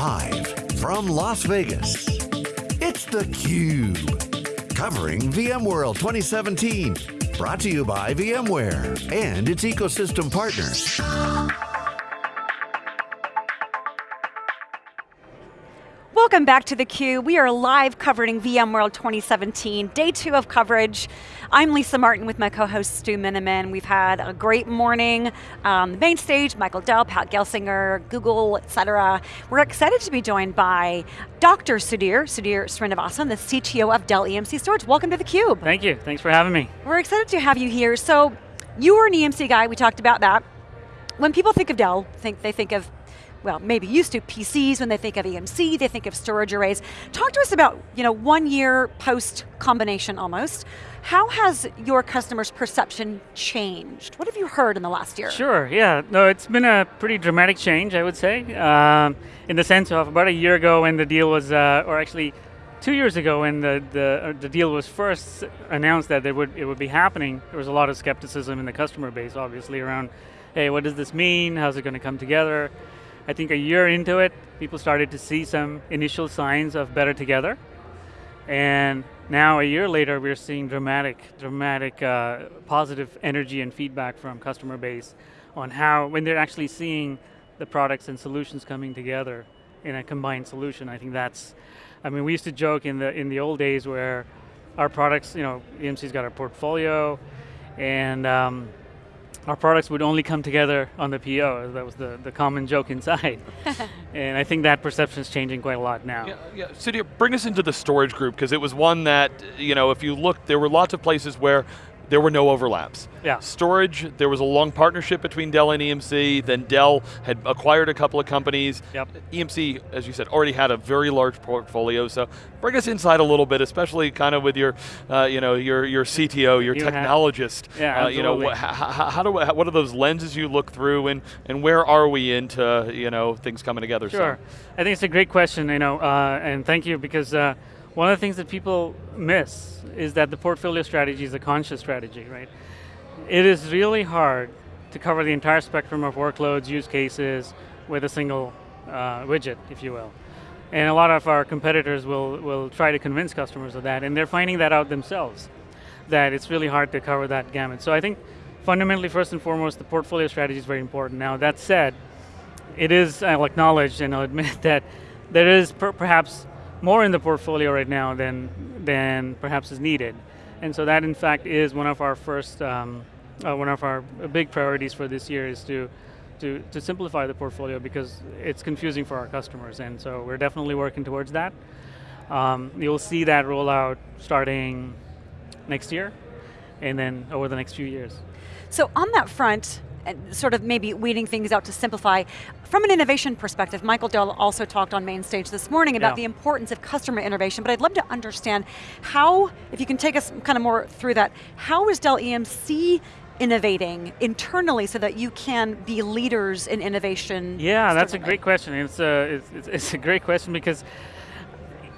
Live from Las Vegas, it's theCUBE. Covering VMworld 2017. Brought to you by VMware and its ecosystem partners. Welcome back to theCUBE. We are live covering VMworld 2017, day two of coverage. I'm Lisa Martin with my co-host Stu Miniman. We've had a great morning. Um, the main stage, Michael Dell, Pat Gelsinger, Google, et cetera. We're excited to be joined by Dr. Sudhir, Sudhir Srinivasan, the CTO of Dell EMC Storage. Welcome to theCUBE. Thank you, thanks for having me. We're excited to have you here. So, you were an EMC guy, we talked about that. When people think of Dell, think they think of well, maybe used to PCs when they think of EMC, they think of storage arrays. Talk to us about, you know, one year post combination almost. How has your customers' perception changed? What have you heard in the last year? Sure, yeah. No, it's been a pretty dramatic change, I would say, um, in the sense of about a year ago when the deal was, uh, or actually two years ago when the, the, uh, the deal was first announced that it would, it would be happening, there was a lot of skepticism in the customer base, obviously, around, hey, what does this mean? How's it going to come together? I think a year into it, people started to see some initial signs of better together. And now a year later, we're seeing dramatic, dramatic uh, positive energy and feedback from customer base on how, when they're actually seeing the products and solutions coming together in a combined solution, I think that's, I mean, we used to joke in the, in the old days where our products, you know, EMC's got a portfolio, and um, our products would only come together on the PO. That was the, the common joke inside. and I think that perception is changing quite a lot now. Yeah, yeah. Sudhir, bring us into the storage group, because it was one that, you know, if you look, there were lots of places where there were no overlaps. Yeah. Storage, there was a long partnership between Dell and EMC, then Dell had acquired a couple of companies. Yep. EMC, as you said, already had a very large portfolio, so bring us inside a little bit, especially kind of with your, uh, you know, your, your CTO, your You technologist. Yeah, uh, you know, wh- how, how do, how, what are those lenses you look through and, and where are we into, you know, things coming together? Sure. I think it's a great question, you know, uh, and thank you because uh, one of the things that people miss is that the portfolio strategy is a conscious strategy, right? It is really hard to cover the entire spectrum of workloads, use cases with a single uh, widget, if you will. And a lot of our competitors will, will try to convince customers of that, and they're finding that out themselves, that it's really hard to cover that gamut. So I think fundamentally, first and foremost, the portfolio strategy is very important. Now, that said, it is, I'll acknowledge and I'll admit that there is per perhaps more in the portfolio right now than, than perhaps is needed. And so that in fact is one of our first, um, uh, one of our big priorities for this year is to, to, to simplify the portfolio because it's confusing for our customers. And so we're definitely working towards that. Um, you'll see that rollout starting next year and then over the next few years. So on that front, and sort of maybe weeding things out to simplify, from an innovation perspective, Michael Dell also talked on main stage this morning about Yeah. the importance of customer innovation, but I'd love to understand how, if you can take us kind of more through that, how is Dell EMC innovating internally so that you can be leaders in innovation? Yeah, that's a great question. It's a, it's, it's, it's a great question because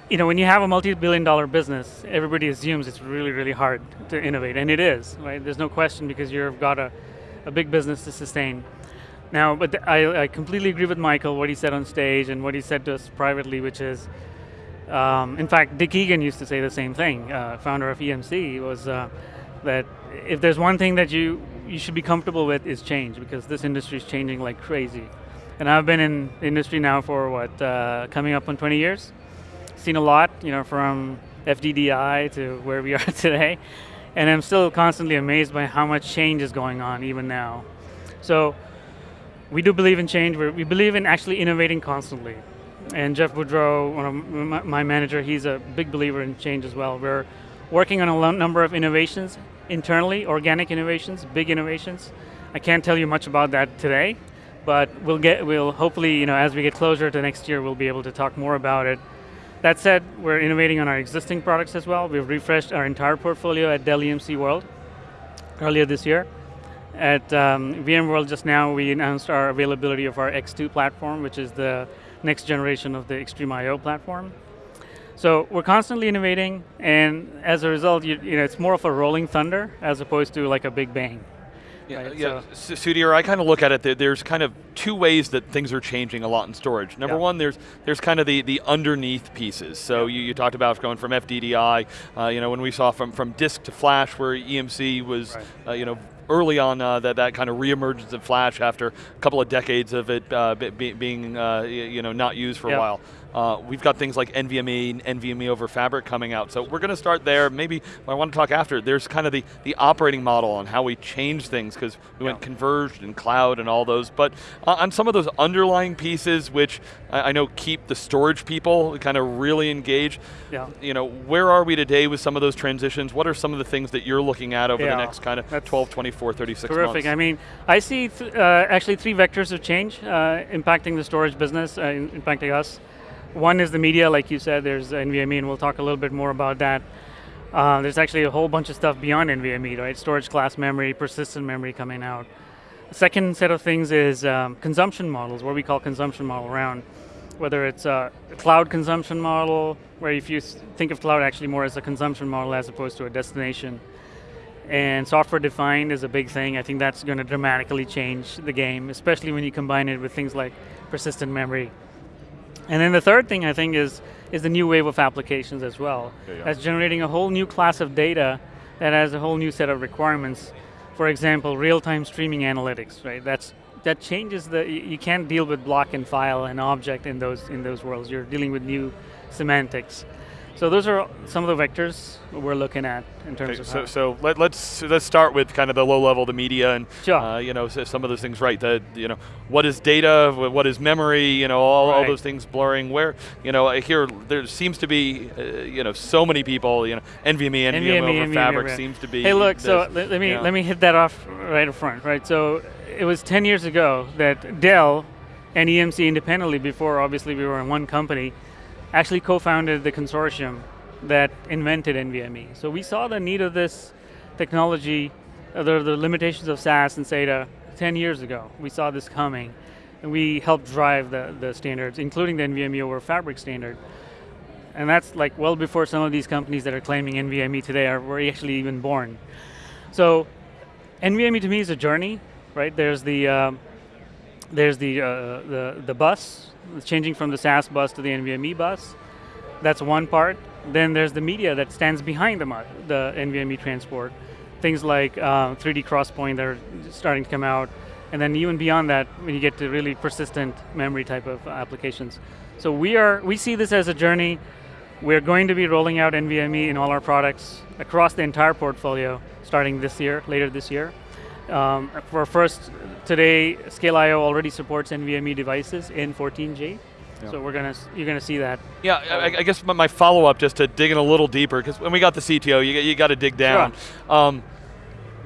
you know, when you have a multi-billion dollar business, everybody assumes it's really, really hard to innovate, and it is, right? There's no question because you've got a, a big business to sustain. Now, but I, I completely agree with Michael, what he said on stage and what he said to us privately, which is, um, in fact, Dick Egan used to say the same thing, uh, founder of EMC, was uh, that if there's one thing that you, you should be comfortable with is change, because this industry is changing like crazy. And I've been in the industry now for what, uh, coming up on 20 years? Seen a lot, you know, from FDDI to where we are today. And I'm still constantly amazed by how much change is going on even now. So we do believe in change. We're, we believe in actually innovating constantly. And Jeff Boudreau, one of my, manager, he's a big believer in change as well. We're working on a number of innovations internally, organic innovations, big innovations. I can't tell you much about that today, but we'll get, we'll hopefully, you know, as we get closer to next year, we'll be able to talk more about it. That said, we're innovating on our existing products as well. We've refreshed our entire portfolio at Dell EMC World earlier this year. At um, VMworld just now, we announced our availability of our X2 platform, which is the next generation of the XtremIO platform. So we're constantly innovating, and as a result, you, you know, it's more of a rolling thunder as opposed to like a big bang. Yeah, right? yeah. So- Sudhir, I kind of look at it. there- There's kind of two ways that things are changing a lot in storage. Number Yeah. one, there's there's kind of the, the underneath pieces. So you, you talked about going from FDDI. Uh, you know, when we saw from from disk to flash, where EMC was, Right. uh, you know. Early on, uh, that that kind of reemergence of Flash after a couple of decades of it uh, be, be- being uh, you know not used for Yeah. a while. Uh, we've got things like NVMe and NVMe over Fabric coming out. So we're going to start there. Maybe I want to talk after. There's kind of the, the operating model on how we change things because we went converged and cloud and all those. But uh, on some of those underlying pieces, which I, I know keep the storage people kind of really engaged, Yeah. you know, where are we today with some of those transitions? What are some of the things that you're looking at over Yeah, the next kind of 12, 24, 36 Terrific. months? I mean, I see th- uh, actually three vectors of change uh, impacting the storage business, uh, in- impacting us. One is the media, like you said. There's NVMe, and we'll talk a little bit more about that. Uh, there's actually a whole bunch of stuff beyond NVMe, right? Storage class memory, persistent memory coming out. Second set of things is um, consumption models, what we call consumption model around whether it's a cloud consumption model, where if you think of cloud actually more as a consumption model as opposed to a destination, and software defined is a big thing. I think that's going to dramatically change the game, especially when you combine it with things like persistent memory. And then the third thing I think is is the new wave of applications as well. Yeah, yeah. That's generating a whole new class of data that has a whole new set of requirements. For example, real-time streaming analytics, right? That's that changes the you you can't deal with block and file and object in those in those worlds. You're dealing with new semantics. So those are some of the vectors we're looking at in terms Okay, of so, so let, let's let's start with kind of the low level, the media, and Sure. uh, you know some of those things. Right, the you know what is data, what is memory, you know all, all Right. those things blurring. Where you know I hear there seems to be uh, you know so many people you know NVMe, NVMe, over NVMe, Fabric right. seems to be. Hey, look. So let, let me yeah. let me hit that off right up front. Right. So it was 10 years ago that Dell and EMC independently, before obviously we were in one company, actually co-founded the consortium that invented NVMe. So we saw the need of this technology, uh, the, the limitations of SAS and SATA 10 years ago. We saw this coming, and we helped drive the, the standards, including the NVMe over Fabric standard. And that's like well before some of these companies that are claiming NVMe today are were actually even born. So NVMe to me is a journey, right? There's the um, there's the uh, the the bus, changing from the SAS bus to the NVMe bus. That's one part. Then there's the media that stands behind the the NVMe transport. Things like uh, 3D XPoint that are starting to come out, and then even beyond that, when you get to really persistent memory type of applications. So we are we see this as a journey. We're going to be rolling out NVMe in all our products across the entire portfolio starting this year, later this year. Um, for first, today, ScaleIO already supports NVMe devices in 14G. So we're gonna, you're gonna see that. Yeah, I, I guess my, my follow up just to dig in a little deeper because when we got the CTO, you, you got to dig down. Um,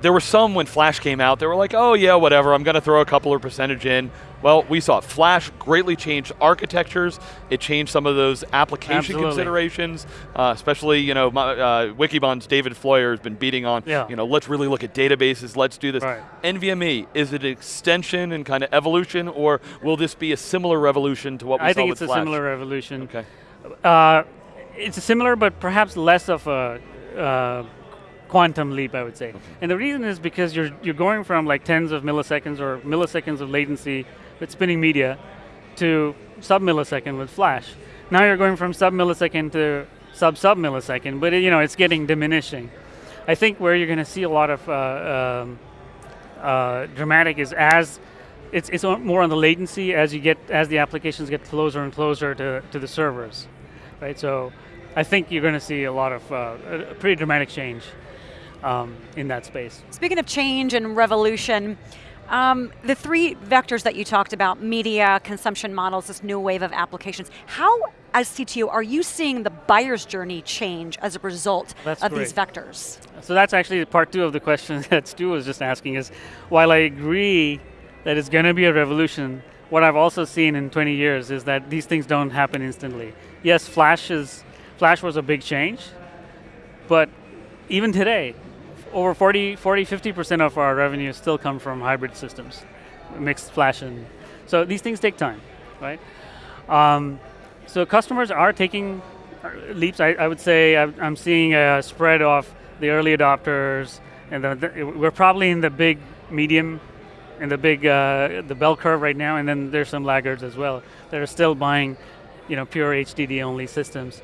there were some when Flash came out, they were like, oh yeah, whatever, I'm going to throw a couple of percentage in. Well, we saw Flash greatly changed architectures. It changed some of those application Absolutely. considerations, uh, especially you know my, uh, Wikibon's David Floyer has been beating on. Yeah. You know, let's really look at databases. Let's do this. Right. NVMe is it an extension and kind of evolution, or will this be a similar revolution to what we I saw think it's a similar revolution. Okay. Uh, it's similar, but perhaps less of a uh, quantum leap, I would say. And the reason is because you're you're going from like tens of milliseconds or milliseconds of latency with spinning media to sub millisecond with flash. Now you're going from sub millisecond to sub sub millisecond, but it, you know it's getting diminishing. I think where you're going to see a lot of uh, um, uh, dramatic is as it's, it's on- more on the latency as you get as the applications get closer and closer to, to the servers, right? So I think you're going to see a lot of uh, a pretty dramatic change um, in that space. Speaking of change and revolution, um, the three vectors that you talked about media, consumption models, this new wave of applications how, as CTO, are you seeing the buyer's journey change as a result That's of these vectors? So that's actually part two of the question that Stu was just asking is, while I agree that it's going to be a revolution, what I've also seen in 20 years is that these things don't happen instantly. Yes, Flash is Flash was a big change, but even today, over 40, 40 50% of our revenue still come from hybrid systems, mixed Flash and so these things take time, right? Um, so customers are taking uh, leaps. I, I would say I'm seeing a spread of the early adopters, and the, the, we're probably in the big medium, and the big uh, the bell curve right now, and then there's some laggards as well that are still buying, you know, pure HDD only systems.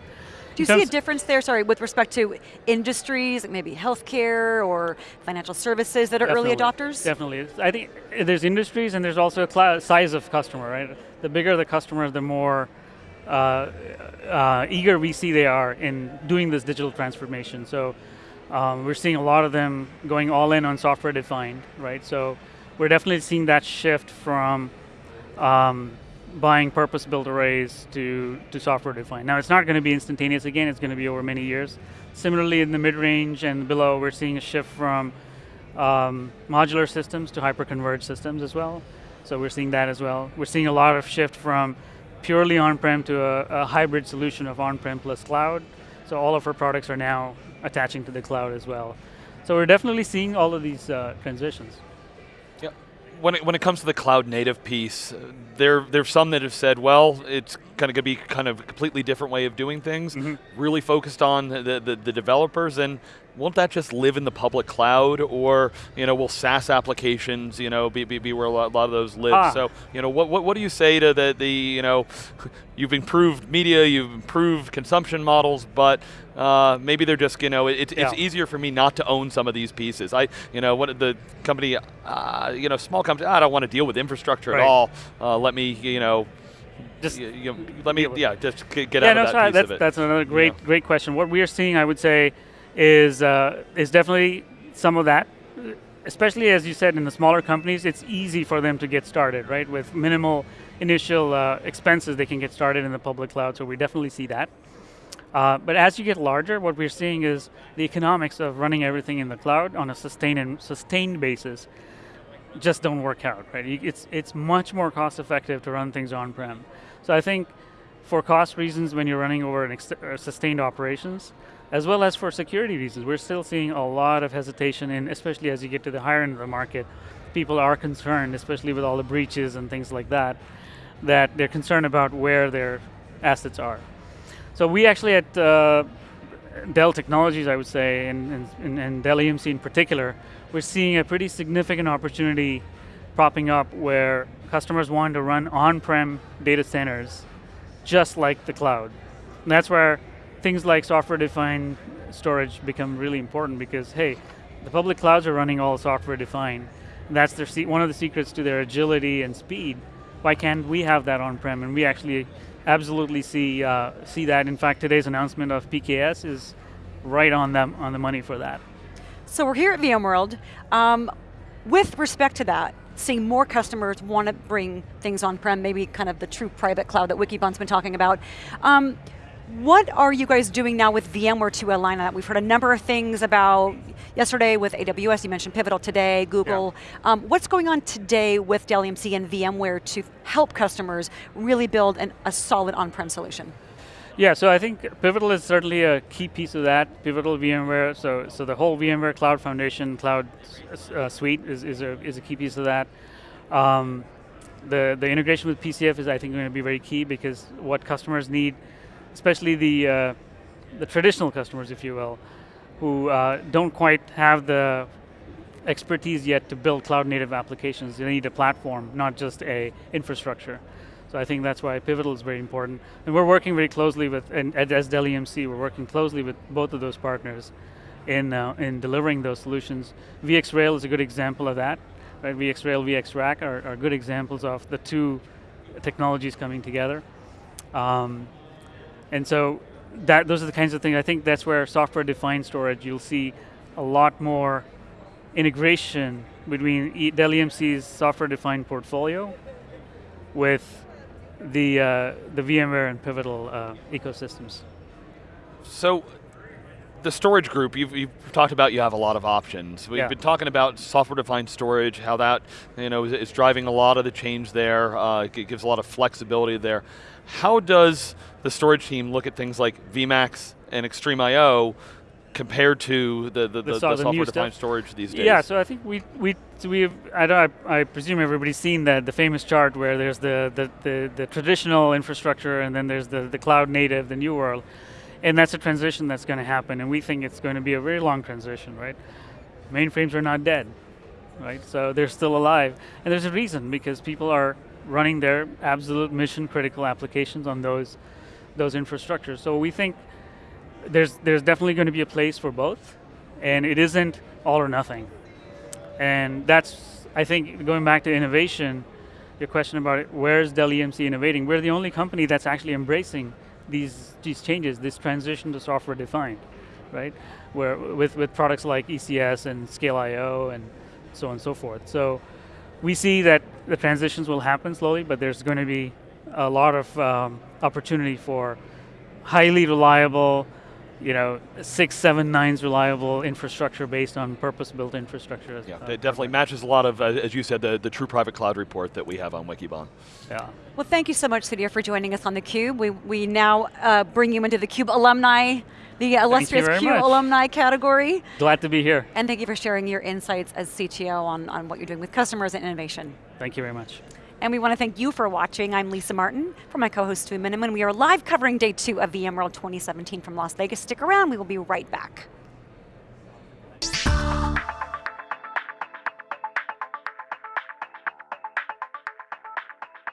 Do you see a difference there, sorry, with respect to industries, like maybe healthcare or financial services that are Definitely. early adopters? Definitely. I think there's industries and there's also a size of customer, right? The bigger the customer, the more uh, uh, eager we see they are in doing this digital transformation. So um, we're seeing a lot of them going all in on software defined, right? So we're definitely seeing that shift from um, buying purpose-built arrays to, to software defined. Now it's not going to be instantaneous again, it's going to be over many years. Similarly in the mid-range and below, we're seeing a shift from um, modular systems to hyper-converged systems as well. So we're seeing that as well. We're seeing a lot of shift from purely on-prem to a, a hybrid solution of on-prem plus cloud. So all of our products are now attaching to the cloud as well. So we're definitely seeing all of these uh, transitions. When it, when it comes to the cloud native piece, uh, there there's some that have said, well, it's kind of going to be kind of a completely different way of doing things, Mhm. really focused on the, the, the developers, and won't that just live in the public cloud, or you know, will SaaS applications, you know, be, be, be where a lot, a lot of those live? Ah. So, you know, what, what what do you say to the the you know, you've improved media, you've improved consumption models, but uh, maybe they're just you know, it, it's Yeah. easier for me not to own some of these pieces. I you know, what the company, uh, you know, small company, I don't want to deal with infrastructure Right. at all. Uh, let me you know. Just y- you let me, yeah, just get yeah, out no, of that sorry, piece that's, of it. that's another great, Yeah. great question. What we are seeing, I would say, is uh, is definitely some of that. Especially as you said, in the smaller companies, it's easy for them to get started, right? With minimal initial uh, expenses, they can get started in the public cloud. So we definitely see that. Uh, but as you get larger, what we're seeing is the economics of running everything in the cloud on a sustained and sustained basis just don't work out, right? It's it's much more cost effective to run things on-prem. So I think for cost reasons, when you're running over an uh, sustained operations, as well as for security reasons, we're still seeing a lot of hesitation, in, especially as you get to the higher end of the market. People are concerned, especially with all the breaches and things like that, that they're concerned about where their assets are. So we actually at uh, Dell Technologies, I would say, and, and, and Dell EMC in particular, we're seeing a pretty significant opportunity propping up where customers want to run on-prem data centers just like the cloud. And that's where things like software-defined storage become really important because, hey, the public clouds are running all software-defined. That's their one of the secrets to their agility and speed. Why can't we have that on-prem? And we actually absolutely see uh, see that. In fact, today's announcement of PKS is right on them on the money for that. So we're here at VMworld. Um, with respect to that, seeing more customers want to bring things on-prem, maybe kind of the true private cloud that Wikibon's been talking about. Um, what are you guys doing now with VMware to align on that? We've heard a number of things about yesterday with AWS, you mentioned Pivotal today, Google. Um, what's going on today with Dell EMC and VMware to help customers really build an, a solid on-prem solution? Yeah, so I think Pivotal is certainly a key piece of that. Pivotal VMware, so so the whole VMware Cloud Foundation Cloud uh, Suite is, is a is a key piece of that. Um, the the integration with PCF is I think going to be very key because what customers need, especially the uh, the traditional customers, if you will, who uh, don't quite have the expertise yet to build cloud native applications. They need a platform, not just a infrastructure. So I think that's why Pivotal is very important. And we're working very closely with, and as Dell EMC, we're working closely with both of those partners in, uh, in delivering those solutions. VxRail is a good example of that. Right? VxRail, VxRack are, are good examples of the two technologies coming together. Um, and so that those are the kinds of things, I think that's where software-defined storage, you'll see a lot more integration between Dell EMC's software-defined portfolio with the uh, the VMware and Pivotal uh, ecosystems. So, the storage group, you've, you've talked about you have a lot of options. We've Yeah. been talking about software-defined storage, how that you know is, is driving a lot of the change there. Uh, it gives a lot of flexibility there. How does the storage team look at things like VMAX and XtremIO compared to the, the, the, the software-defined storage these days? Yeah, so I think we we we I don't I, I presume everybody's seen the the famous chart where there's the the, the, the traditional infrastructure and then there's the the cloud native, the new world, and that's a transition that's going to happen, and we think it's going to be a very long transition, right? Mainframes are not dead. right? So they're still alive. And there's a reason, because people are running their absolute mission critical applications on those, those infrastructures. So we think there's, there's definitely going to be a place for both, and it isn't all or nothing. And that's, I think, going back to innovation, your question about it, where's Dell EMC innovating? We're the only company that's actually embracing these, these changes, this transition to software defined, right? Where with, with products like ECS and ScaleIO and so on and so forth. So we see that the transitions will happen slowly, but there's going to be a lot of um, opportunity for highly reliable, you know, six, seven, nines reliable infrastructure based on purpose-built infrastructure. Yeah, uh, it definitely matches a lot of, uh, as you said, the, the true private cloud report that we have on Wikibon. Yeah. Well, thank you so much, Sudhir, for joining us on theCUBE. We, we now uh, bring you into the CUBE alumni, the illustrious CUBE much. alumni category. Glad to be here. And thank you for sharing your insights as CTO on, on what you're doing with customers and innovation. Thank you very much. And we want to thank you for watching. I'm Lisa Martin for my co-host Stu Miniman. We are live covering day two of VMworld 2017 from Las Vegas. Stick around, we will be right back.